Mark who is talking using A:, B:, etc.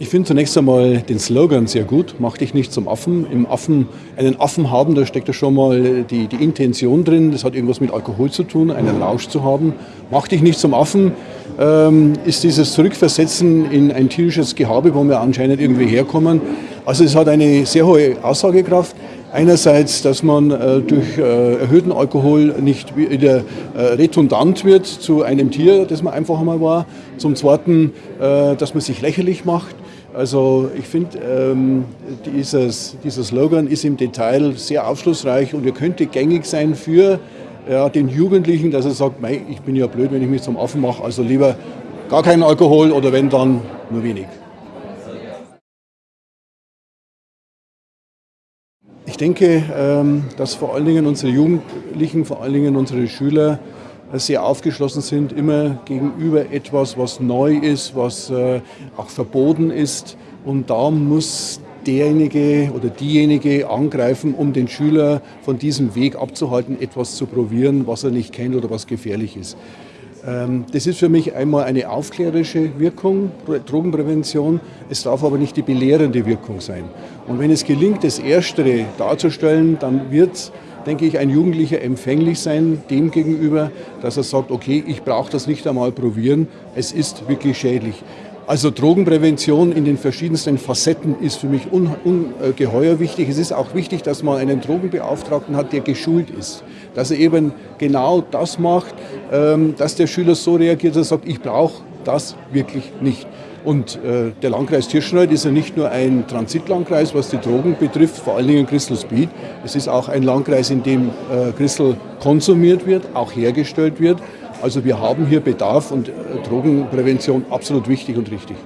A: Ich finde zunächst einmal den Slogan sehr gut, mach dich nicht zum Affen. Im Affen, einen Affen haben, da steckt ja schon mal die, die Intention drin, das hat irgendwas mit Alkohol zu tun, einen Rausch zu haben. Mach dich nicht zum Affen ähm, ist dieses Zurückversetzen in ein tierisches Gehabe, wo wir anscheinend irgendwie herkommen. Also es hat eine sehr hohe Aussagekraft. Einerseits, dass man äh, durch äh, erhöhten Alkohol nicht wieder äh, redundant wird zu einem Tier, das man einfach einmal war. Zum Zweiten, äh, dass man sich lächerlich macht. Also ich finde, ähm, dieses, dieser Slogan ist im Detail sehr aufschlussreich und er könnte gängig sein für ja, den Jugendlichen, dass er sagt, ich bin ja blöd, wenn ich mich zum Affen mache, also lieber gar keinen Alkohol oder wenn dann nur wenig. Ich denke, ähm, dass vor allen Dingen unsere Jugendlichen, vor allen Dingen unsere Schüler sehr aufgeschlossen sind, immer gegenüber etwas, was neu ist, was äh, auch verboten ist. Und da muss derjenige oder diejenige angreifen, um den Schüler von diesem Weg abzuhalten, etwas zu probieren, was er nicht kennt oder was gefährlich ist. Ähm, das ist für mich einmal eine aufklärerische Wirkung, Drogenprävention. Es darf aber nicht die belehrende Wirkung sein. Und wenn es gelingt, das Erstere darzustellen, dann wird, denke ich, ein Jugendlicher empfänglich sein dem gegenüber, dass er sagt, okay, ich brauche das nicht einmal probieren, es ist wirklich schädlich. Also Drogenprävention in den verschiedensten Facetten ist für mich ungeheuer wichtig. Es ist auch wichtig, dass man einen Drogenbeauftragten hat, der geschult ist. Dass er eben genau das macht, ähm, dass der Schüler so reagiert, dass er sagt, ich brauche das wirklich nicht. Und äh, der Landkreis Tirschenreuth ist ja nicht nur ein Transitlandkreis, was die Drogen betrifft, vor allen Dingen Crystal Speed. Es ist auch ein Landkreis, in dem äh, Crystal konsumiert wird, auch hergestellt wird. Also wir haben hier Bedarf und äh, Drogenprävention absolut wichtig und richtig.